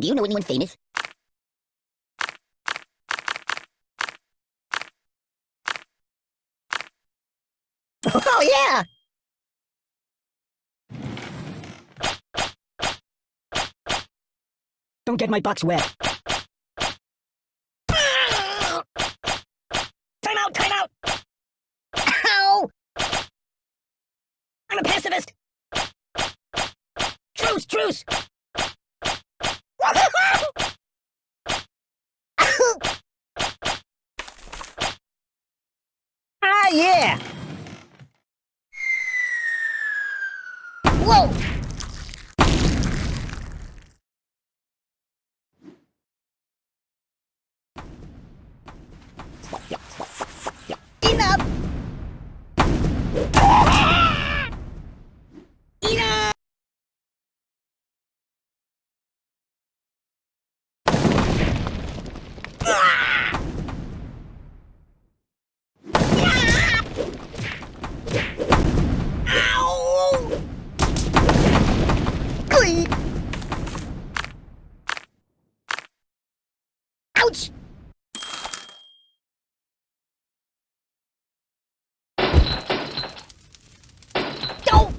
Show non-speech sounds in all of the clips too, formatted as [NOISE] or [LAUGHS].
Do you know anyone famous? [LAUGHS] Oh, yeah! Don't get my box wet. Time out, time out! Ow! I'm a pacifist! Truce, truce! ah, yeah! Whoa! Glee! Ouch! Don't!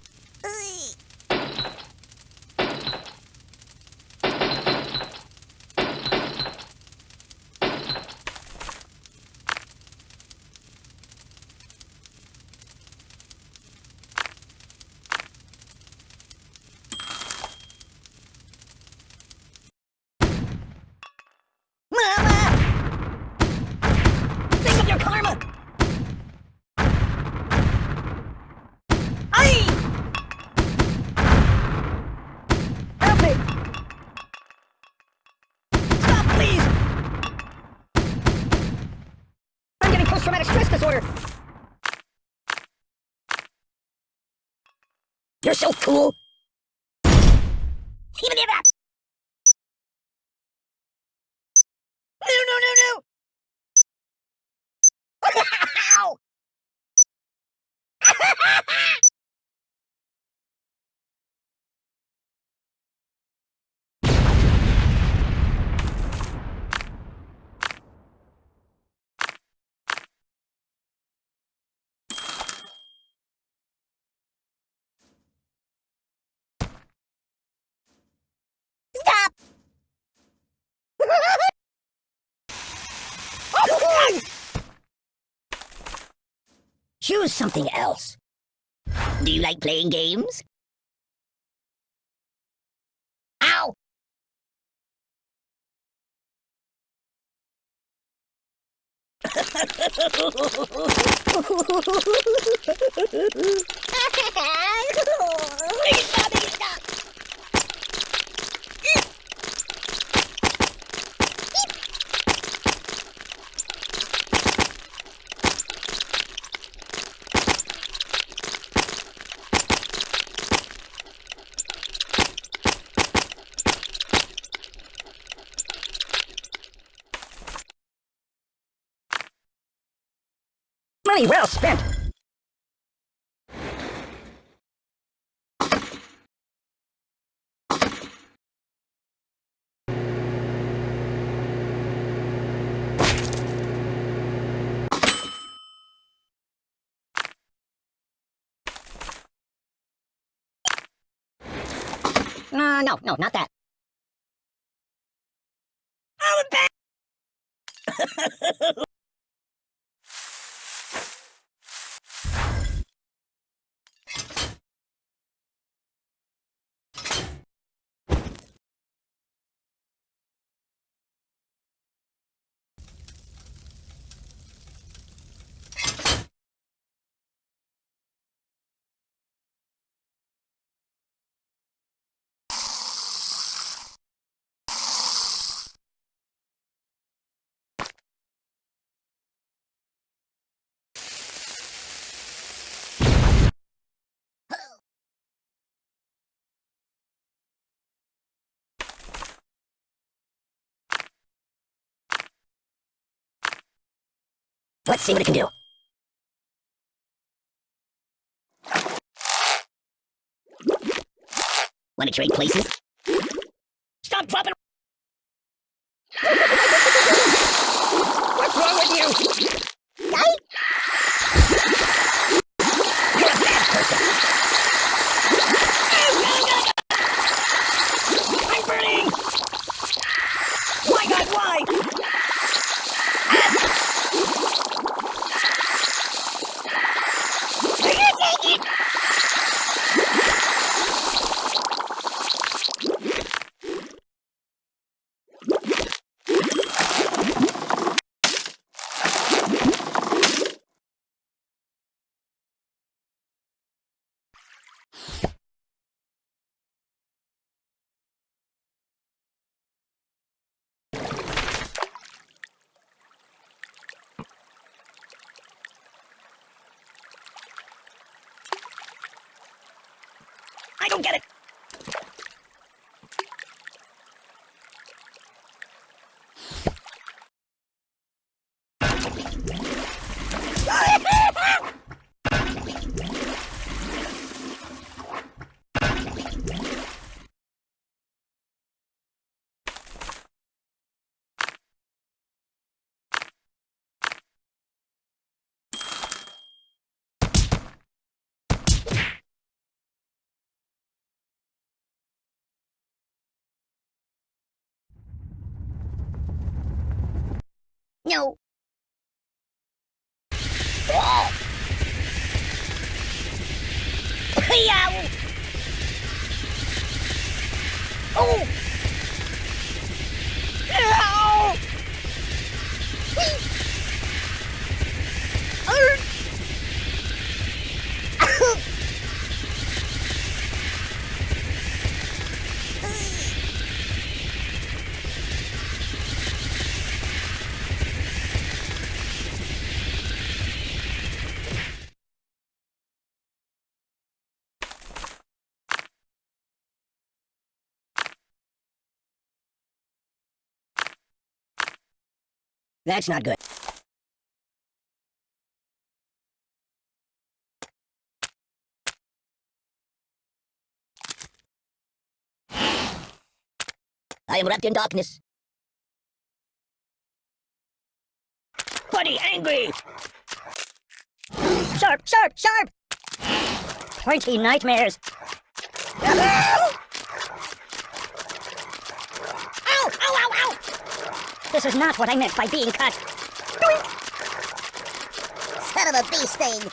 Mama! Think of your karma! Aye! Help me! Stop, please! I'm getting post-traumatic stress disorder! You're so cool! Even that! No, no, no, no! Ow! Stop! Choose something else. Do you like playing games? Ow! [LAUGHS] Stop it, stop! Money well spent. Uh, no, no, not that. I'm back! [LAUGHS] Let's see what it can do. Want to trade places? Stop dropping Get it! No. Oh. Yow. That's not good. I am wrapped in darkness. Buddy, angry! Sharp, sharp, sharp! Pointy nightmares. [LAUGHS] ow, ow, ow, ow! This is not what I meant by being cut. Son of a bee sting!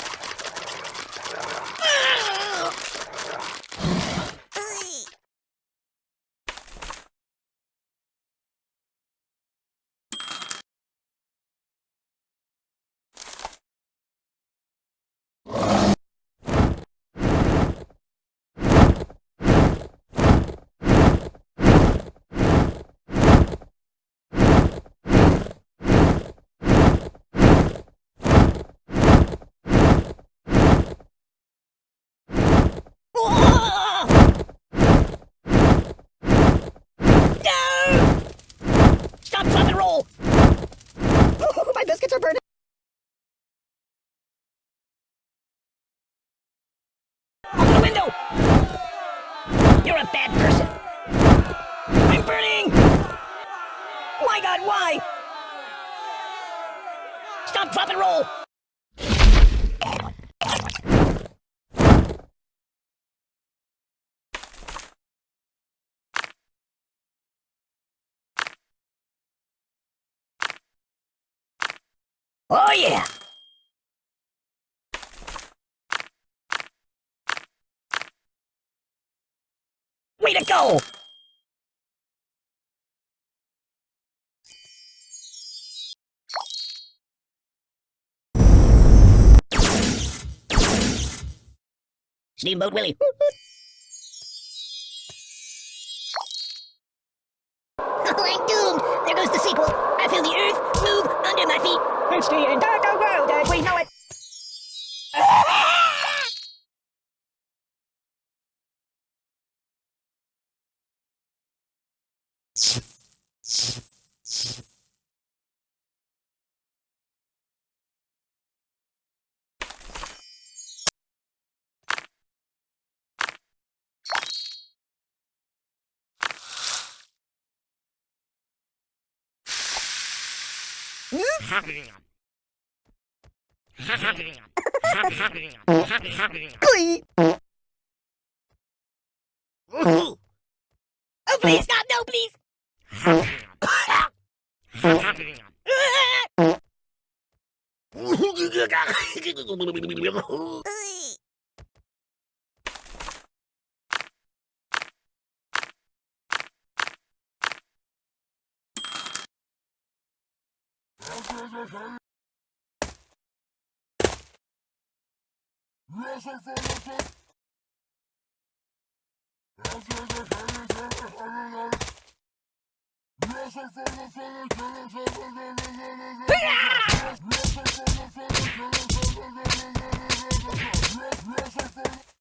Stop, drop, and roll! Oh, my biscuits are burning! Open the window! You're a bad person! I'm burning! My god, why? Stop, drop, and roll! Oh yeah! Way to go! Steamboat Willie. Oh, I'm doomed! There goes the sequel! I feel the earth move under my feet! It's the [LAUGHS] Oh, please, not no, please! [LAUGHS] [LAUGHS] los ahí. Los alfabetos. Antes de salir de las arenas. Los alfabetos que los alfabetos. Los alfabetos que los alfabetos. Los alfabetos.